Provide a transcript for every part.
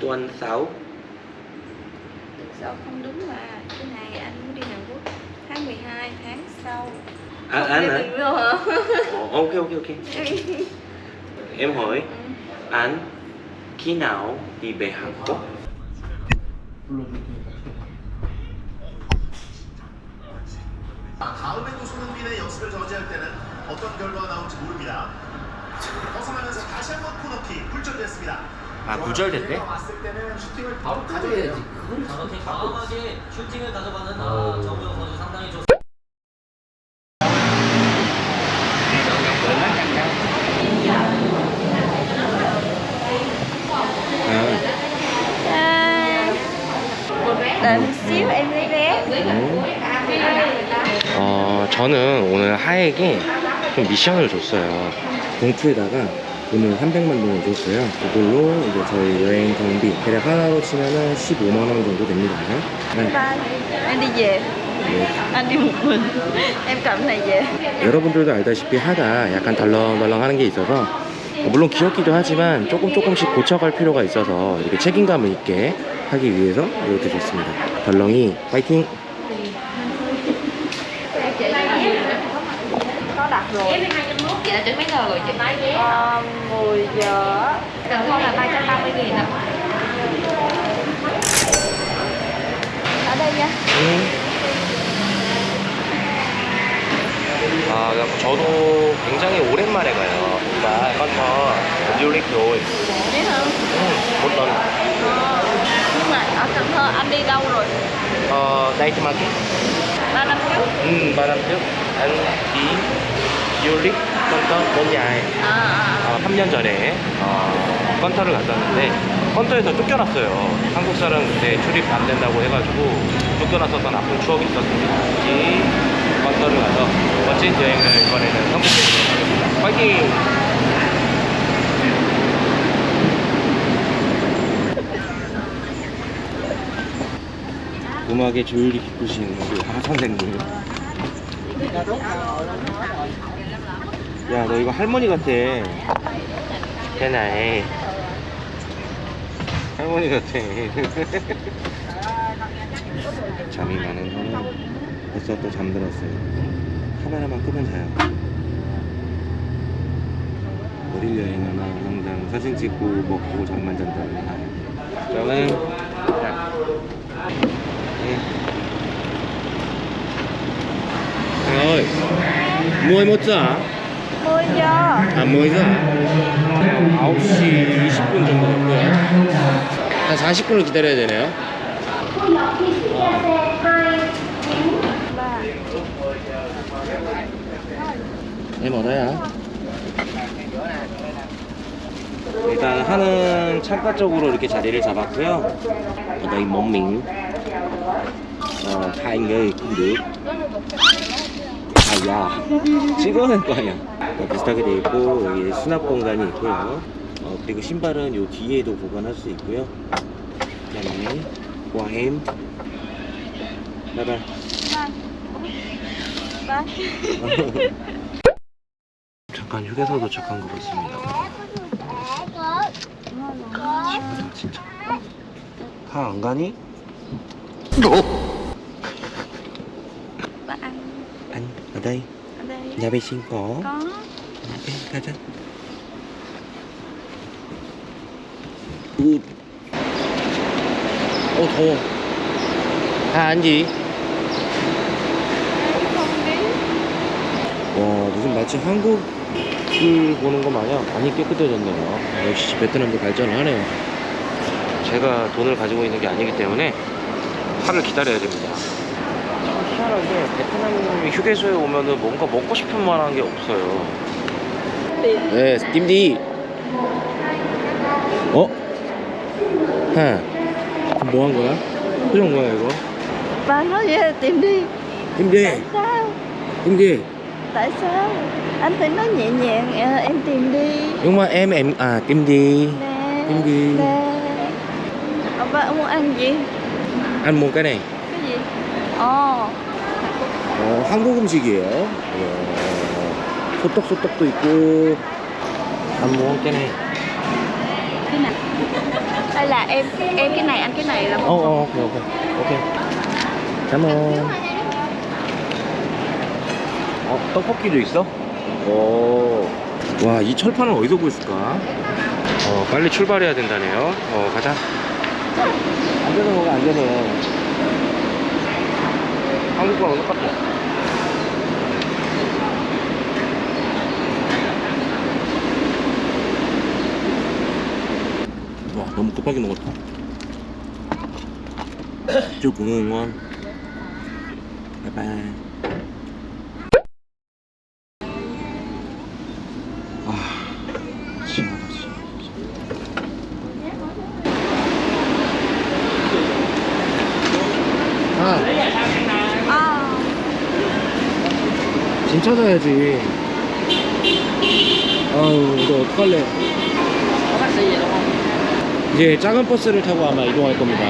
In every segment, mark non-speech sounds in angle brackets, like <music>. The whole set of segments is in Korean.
tuần 6 Sao không đúng mà Cái này anh muốn đi Hàn Quốc? Tháng 12 tháng sau. À, Không anh hả? Hả? Ồ, ok ok ok. Em hỏi anh khi nào đi về Hàn Quốc 다음에도 손흥민의 연습을 저지할 때는 어떤 결과가 나올지 모릅니다. 벗어나면서 다시 한번 코너킥 굴절됐습니다. 아 구절됐대? 왔을 때는 슈팅을 바로 가져야지. 저렇게 과감하게 슈팅을 가져가는 아, 정우영 선수 상당히 좋습니다. 아, Đợi một xíu em lấy vé 어, 하에게 좀 미션을 줬어요. 봉투에다가 오늘 300만 원을 줬어요. 그걸로 이제 저희 여행 경비 대략 하나로 치면은 15만 원 정도 됩니다. 네. Về 네. Anh đi một mình Em cầm cái này về 여러분들도 알다시피 하가 약간 덜렁덜렁 하는 게 있어서 물론 귀엽기도 하지만 조금 조금씩 고쳐갈 필요가 있어서 이렇게 책임감을 있게 하기 위해서 이렇게 줬습니다. 덜렁이 파이팅! Có đặt rồi Chị đã đến mấy giờ rồi chị? Ờ, 10 giờ Cần thơ là 330 nghìn ạ Ở đây nha 아, 저도 굉장히 오랜만에 가요. 정말 컨터 듀릭 rồi. Biết không? một lần. Ờ, Nhưng mà ở Cần Thơ anh đi đâu rồi? Ờ, đây thì market. 3 năm trước Ừ, ba năm trước anh đi du lịch Cần Thơ 너무 dài. À, à, 어, 3년 전에 어, 컨터를 갔었는데 컨터에서 쫓겨났어요. 한국 사람 그때 출입 안 된다고 해가지고 쫓겨났었던 아픈 추억이 있었습니다. 이 컨터를 가서 멋진 여행을 이번에는 성공해보도록 하겠습니다. 파이팅! 음악에 조율이 깊으신 우리 하 선생님. 야, 너 이거 할머니 같아. 걔나해. 할머니 같아. <laughs> 잠이 많은 형은 벌써 또 잠들었어요. 카메라만 끄면 자요. 어딜 여행하나 항상 사진 찍고 먹고 잠만 잔다는 하요. 저는 자, 예. ơi mua một giờ 10 giờ 아, 뭐 이거? 9시 20분 정도 됐고요. 한 40분을 기다려야 되네요. đây à? 일단 하는 창가 쪽으로 이렇게 자리를 잡았고요. miếng ờ, hai người cũng được. 아야 찍어낼 거 아니야. 어, 비슷하게 돼 있고 여기 수납 공간이 있고요. 어, 그리고 신발은 요 뒤에도 보관할 수 있고요. 그 다음에 와햄 바이바이. Bye <laughs> 잠깐 휴게소 도착한 것 같습니다. 친구다 진짜. 하안 가니? Ba ăn anh ở đây? Ở đây. Nhà vệ sinh có. Có. Ok 가자 우. 어 더워 다 앉지 Không biết 와 무슨 마치 한국을 보는 것 마냥 많이 깨끗해졌네요. 역시 베트남도 발전을 하네요. 제가 돈을 가지고 있는 게 아니기 때문에 하를 기다려야 됩니다 희한하게 베트남 휴게소에 오면은 뭔가 먹고 싶은 만한 게 없어요 네 띠디 어? 하 뭐 한 거야? 표정 뭐야 이거? Ba nói tìm đi 띠디 Tại sao? 띠디 Tại sao? Anh phải nói nhẹ nhàng Em tìm đi Nhưng mà em em à tìm đi Nè Tìm đi Nè Ba muốn ăn gì? Ăn một cái này Cái gì? Ồ 한국 음식이에요. 어, 소떡소떡도 있고. 안 먹은 깨네. Đây là em em cái này anh cái này là 어, 어, 오케이, 오케이. 오케이. 잠깐. 어, 떡볶이도 있어? 오. 와, 이 철판은 어디서 구했을까? 어, 빨리 출발해야 된다네요. 어, 가자. 안전해 먹어, 안전해. 한국 거랑 똑같아. 와, 너무 급하게 먹었다. 저 공영원. 바이바이. 아, 심하다, 심. 아, à, 짐 찾아야지. 아유, 이거 어떡할래. 이제 작은 버스를 타고 아마 이동할 겁니다.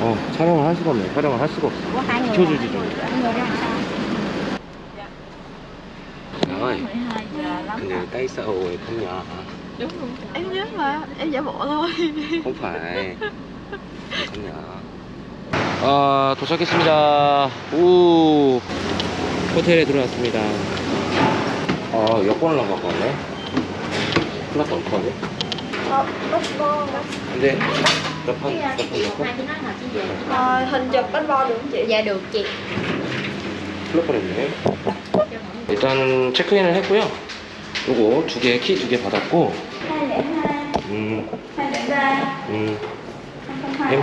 어, 촬영을 할 수가 없네. 촬영을 할 수가 없어. 비켜주지 좀. người ra sao 나와요. 12 giờ lắm 근데 tại sao 왜 thôi không phải. không 아, 도착했습니다. 오, 호텔에 들어왔습니다. 아, 여권을 안 갖고 왔네. 큰일 났다, 어떡하지? Passport 근데, 몇판, 몇판 넣고? Ờ, hình chụp passport được không chị? Dạ được chị 큰일 날 뻔했네. 일단 체크인을 했고요. 요거 두 개, 키 두 개 받았고, 202 음, 203 음, 002 em.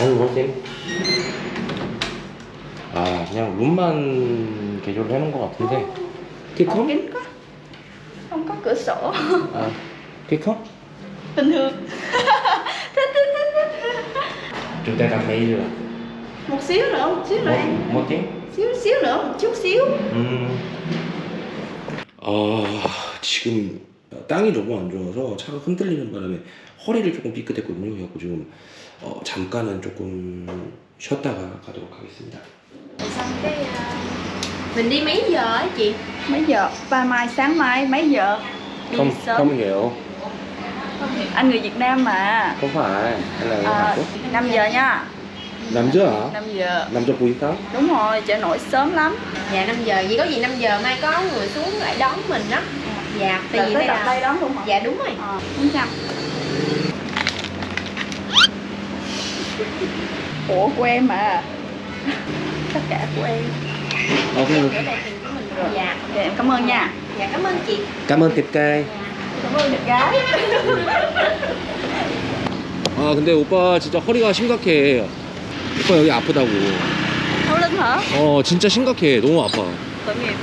아니, 뭐, 쌤? 아, 그냥 룸만 개조를 해놓은 것 같은데. 키 커? kính quá không có cửa sổ 아, 키 커? bình thường thích thích thích thích 좀 내가 메일을. một xíu nữa một xíu nữa em 뭐, 뭐지? xíu xíu nữa một chút xíu 음. 아, 지금 땅이 너무 안 좋아서 차가 흔들리는 바람에 허리를 조금 삐끗했거든요. 그래갖고 지금 어, 잠깐은 조금 쉬었다가 가도록 하겠습니다. xong cái à, mình đi mấy giờ á chị? Mấy giờ? Ba mai sáng mai mấy giờ? Đi không sớm. không hiểu. Anh người Việt Nam mà. Không phải anh là người à, Hàn Quốc. 5 giờ nha. 5 giờ hả? 5 giờ. 5 giờ cuối tháng. Đúng rồi, chợ nổi sớm lắm. Dạ 5 giờ, vậy có gì 5 giờ mai có người xuống lại đón mình đó Dạ, tại vì à. đây đón luôn hả? Dạ đúng rồi. À, đúng 400 Ủa của em mà. Tất cả của em Ok. Dạ, em cảm ơn nha dạ cảm ơn chị cảm ơn 탭가이. cảm ơn được gái 아 근데 오빠 진짜 허리가 심각해. 오빠 여기 아프다고. hả 어 진짜 심각해. 너무 아파. tội nghiệp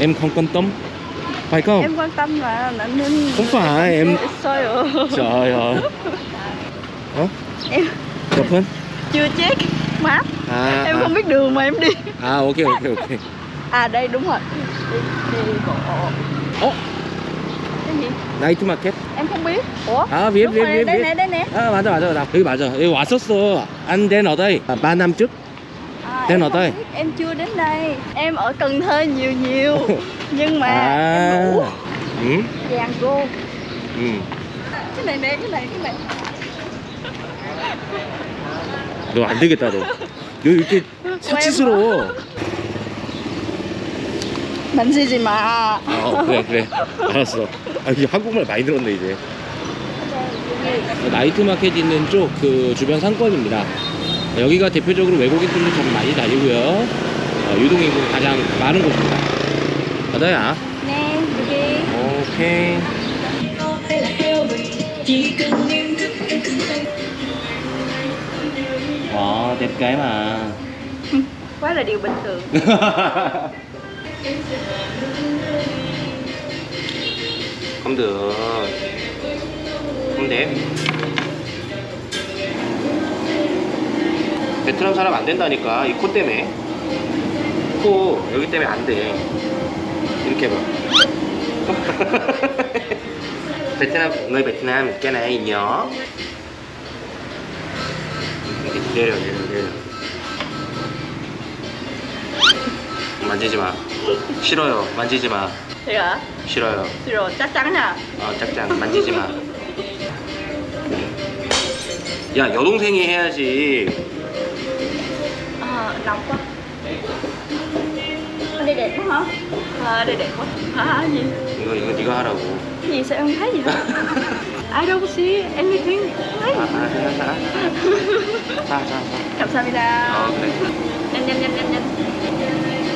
Em không quan tâm. Phải không? em quan tâm mà nên Không phải, em- sao rồi Trời ơi. 어? em 몇 분? chưa check map 아, em 아. không biết đường mà em đi 아, 오케이, 오케이, 오케이. à đây đúng rồi đi đi bộ 어? cái gì 나이트 마켓? em không biết ủa 아, biết, đúng biết, rồi biết, đây biết. nè đây nè 아, 맞아, 맞아. 나 여기 맞아. 여기 왔었어. 안 된 어다이. 아, 마남쯤? à, Tên em ở không đây. biết, em chưa đến đây em ở Cần Thơ nhiều nhiều nhưng mà À. em ngủ 응? vàng cô 응. cái này nè cái này cái này 너 안 되겠다, 너. 너 이렇게 사치스러워. gì gì mà 어, 그래, 그래. 알았어. 아, 이제 한국말 많이 들었네, 이제. 나이트 마켓 있는 쪽 그 주변 상권입니다. 여기가 대표적으로 외국인들도 좀 많이 다니고요. 어, 유동인구가 가장 많은 곳입니다. 바다야. nè đi 오케이. Đẹp cái mà. quá là điều bình thường không được. không 돼. 베트남 사람 안 된다니까 이 코 때문에 코 여기 때문에 안 돼. 이렇게 봐. 베트남 người 베트남 này nhỏ 내려 내려 내려 만지지 마 싫어요 만지지 마 hả? 싫어요 chắn nha 어 짝짱 만지지 마. 야 여동생이 해야지. Ờ, nóng quá Ở đây đẹp quá hả? Ờ, đây đẹp quá Hả? Gì? 이거 이거 네가 하라고. Cái gì sao em thấy gì hả? I don't see anything thấy 아, 아, 자, 자, 자, 자, 자. 감사합니다 어 그래. nhanh nhanh nhanh nhanh nhanh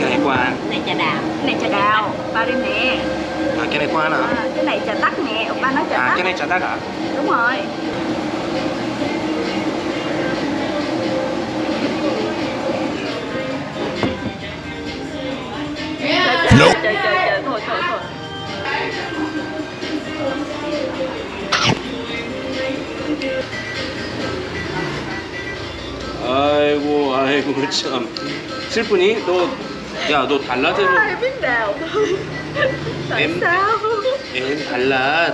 cái này qua ăn. này trà đào cái này trà đào ba đi nè À, cái này qua ăn hả? à, cái này trà tắc nè ba nói trà À, tắc cái này chả đắt hả? đúng rồi thôi thôi thôi 아이고, 아이고 참. 슬프니? 너, 야, 너 달랏으로 ai biết đào thôi tại Em- sao em 달랏,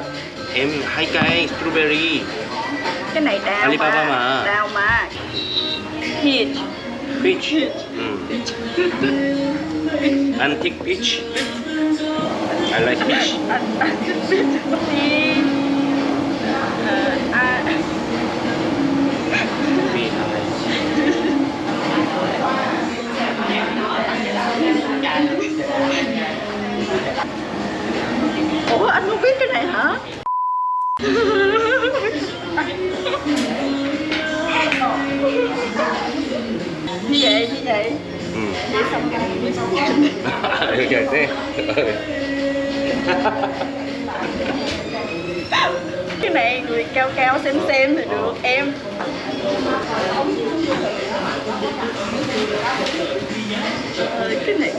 em hai cây strawberry. cái này đào Alibaba mà. mà. đào mà peach peach. 응. Antique peach. I like peach. <laughs> để để thế cái này người cao cao xem xem thì được, em. Cái này.